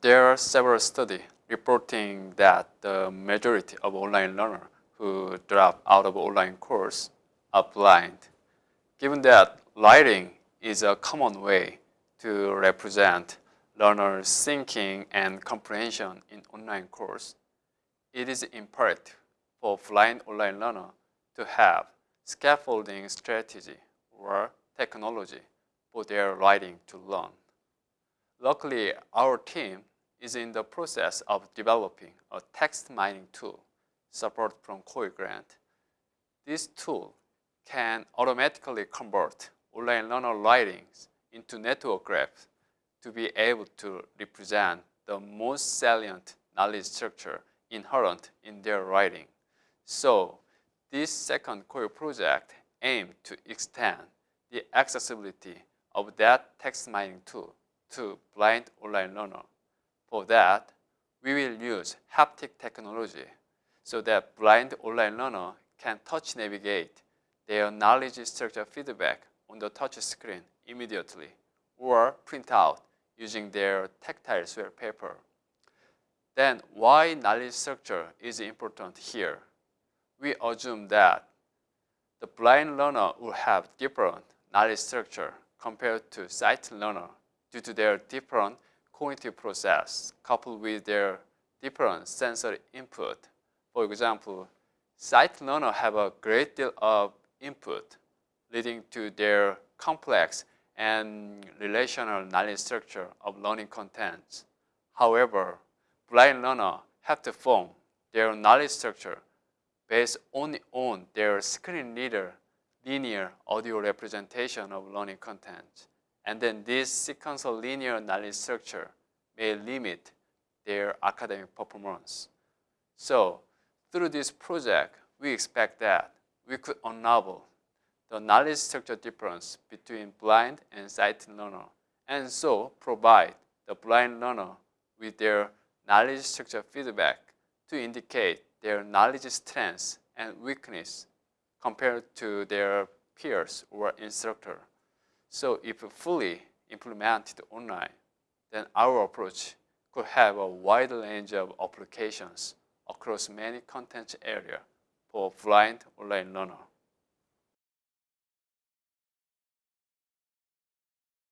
There are several studies reporting that the majority of online learners who drop out of online course are blind. Given that writing is a common way to represent learners' thinking and comprehension in online course, it is imperative for blind online learner to have scaffolding strategy or technology for their writing to learn. Luckily, our team is in the process of developing a text mining tool support from COI grant. This tool can automatically convert online learner writings into network graphs to be able to represent the most salient knowledge structure inherent in their writing. So this second COI project aimed to extend the accessibility of that text mining tool to blind online learner. For that, we will use haptic technology so that blind online learner can touch navigate their knowledge structure feedback on the touch screen immediately or print out using their tactile swell paper. Then why knowledge structure is important here? We assume that the blind learner will have different knowledge structure compared to sight learner due to their different cognitive process coupled with their different sensory input. For example, sight learners have a great deal of input leading to their complex and relational knowledge structure of learning contents. However, blind learners have to form their knowledge structure based only on their screen reader linear audio representation of learning content. And then this sequential linear knowledge structure may limit their academic performance. So through this project, we expect that we could unravel the knowledge structure difference between blind and sighted learner and so provide the blind learner with their knowledge structure feedback to indicate their knowledge strengths and weakness compared to their peers or instructor. So if fully implemented online, then our approach could have a wide range of applications across many content areas for blind online learner.